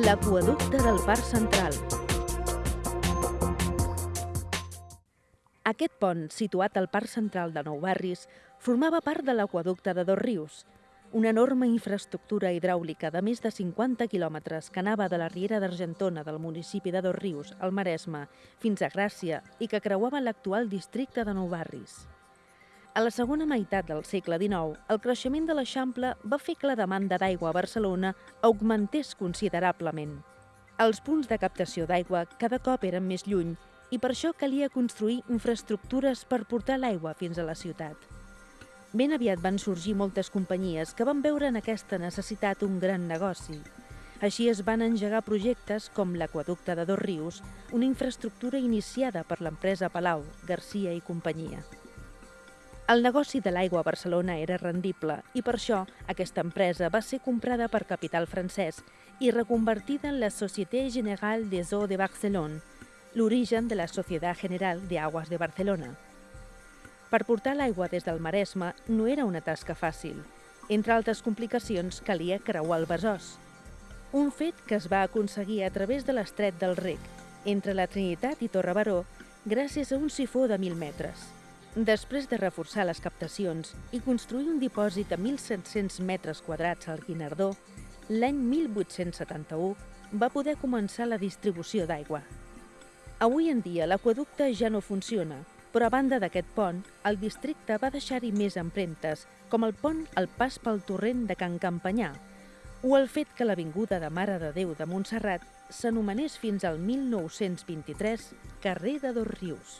L'aqüeducte del Parc Central. Aquest pont, situat al Parc Central de Nou Barris, formava part de l'aqüeducte de Dos Rius, una enorme infraestructura hidràulica de més de 50 quilòmetres que anava de la Riera d'Argentona del municipi de Dos Rius, al Maresme, fins a Gràcia i que creuava l'actual districte de Nou Barris. A la segona meitat del segle XIX, el creixement de l'Eixample va fer que la demanda d'aigua a Barcelona augmentés considerablement. Els punts de captació d'aigua cada cop eren més lluny i per això calia construir infraestructures per portar l'aigua fins a la ciutat. Ben aviat van sorgir moltes companyies que van veure en aquesta necessitat un gran negoci. Així es van engegar projectes com l'Aquaducte de Dos Rius, una infraestructura iniciada per l'empresa Palau, Garcia i companyia. El negoci de l'aigua a Barcelona era rendible i per això aquesta empresa va ser comprada per capital francès i reconvertida en la Société Générale des Eaux de Barcelone, l'origen de la Societat General de Aguas de Barcelona. Per portar l'aigua des del Maresme no era una tasca fàcil. Entre altres complicacions, calia creuar el Besòs. Un fet que es va aconseguir a través de l'estret del Rec, entre la Trinitat i Torre Baró, gràcies a un sifó de 1.000 metres. Després de reforçar les captacions i construir un dipòsit de 1.700 metres quadrats al Guinardó, l'any 1871 va poder començar la distribució d'aigua. Avui en dia l'aqueducte ja no funciona, però a banda d'aquest pont, el districte va deixar-hi més empremtes, com el pont al pas pel torrent de Can Campanyà, o el fet que l'Avinguda de Mare de Déu de Montserrat s'anomenés fins al 1923 carrer de Dos Rius.